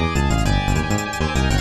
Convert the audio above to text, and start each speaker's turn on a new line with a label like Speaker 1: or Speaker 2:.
Speaker 1: Música